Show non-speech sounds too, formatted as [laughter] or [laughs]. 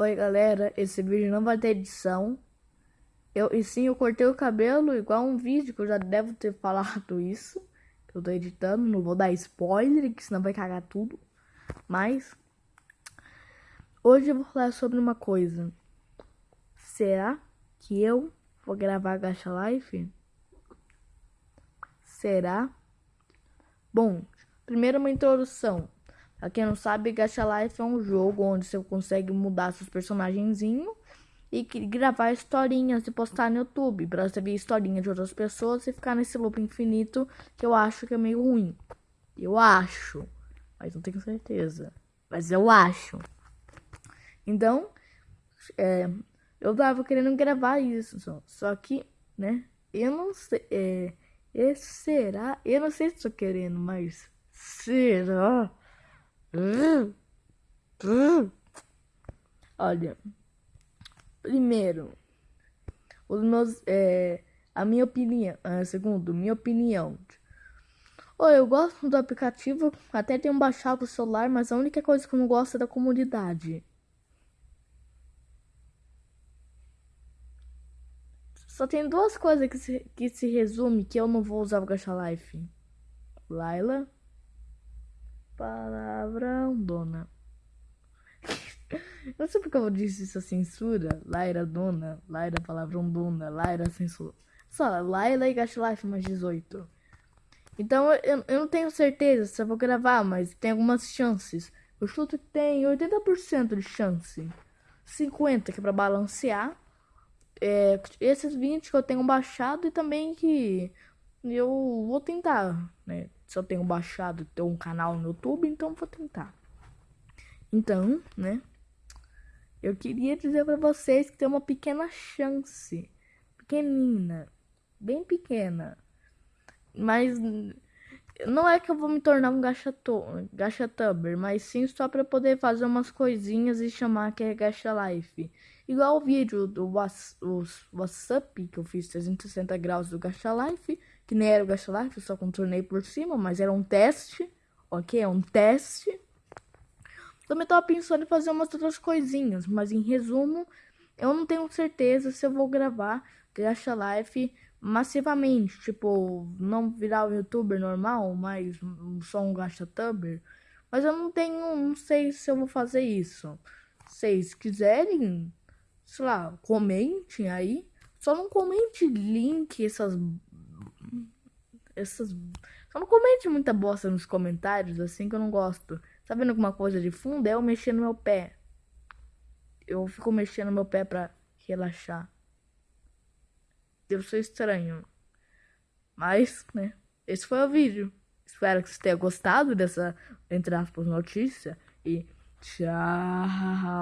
Oi galera, esse vídeo não vai ter edição. Eu, e sim, eu cortei o cabelo igual um vídeo que eu já devo ter falado isso. Que eu tô editando, não vou dar spoiler, que senão vai cagar tudo. Mas, hoje eu vou falar sobre uma coisa. Será que eu vou gravar Gacha Life? Será? Bom, primeiro uma introdução. Pra quem não sabe, Gacha Life é um jogo onde você consegue mudar seus personagenzinhos e gravar historinhas e postar no YouTube. Pra você ver historinha de outras pessoas e ficar nesse loop infinito que eu acho que é meio ruim. Eu acho. Mas não tenho certeza. Mas eu acho. Então, é, eu tava querendo gravar isso. Só, só que, né? Eu não sei. É, será? Eu não sei se tô querendo, mas será? Olha, primeiro, os meus, é, a minha opinião, é, segundo, minha opinião. Oh, eu gosto do aplicativo, até tenho baixado o celular, mas a única coisa que eu não gosto é da comunidade. Só tem duas coisas que se, que se resume que eu não vou usar o Gacha Life. Laila Palavrão, dona. [laughs] Não sei porque eu disse isso censura. Laira dona, Laira palavrão dona, Laira censura. Só Laila e Life mais 18. Então eu, eu não tenho certeza se eu vou gravar, mas tem algumas chances. Eu chuto que tem 80% de chance. 50 que é pra balancear. É, esses 20 que eu tenho baixado e também que eu vou tentar, né? eu tenho baixado, ter um canal no YouTube, então vou tentar. Então, né? Eu queria dizer para vocês que tem uma pequena chance, pequenina, bem pequena. Mas não é que eu vou me tornar um gacha tuber, mas sim só para poder fazer umas coisinhas e chamar que é gacha life. Igual o vídeo do WhatsApp que eu fiz 360 graus do gacha life que nem era o Life, eu só contornei por cima, mas era um teste, ok? É um teste. Também tava pensando em fazer umas outras coisinhas, mas em resumo, eu não tenho certeza se eu vou gravar Gacha Life massivamente, tipo, não virar um youtuber normal, mas só um Gacha Tuber. Mas eu não tenho, não sei se eu vou fazer isso. Se vocês quiserem, sei lá, comentem aí. Só não comente link, essas essas. Só não comente muita bosta nos comentários, assim que eu não gosto. Tá vendo alguma coisa de fundo? É eu mexer no meu pé. Eu fico mexendo no meu pé pra relaxar. Deve ser estranho. Mas, né? Esse foi o vídeo. Espero que você tenha gostado dessa, entre aspas, notícia. E tchau.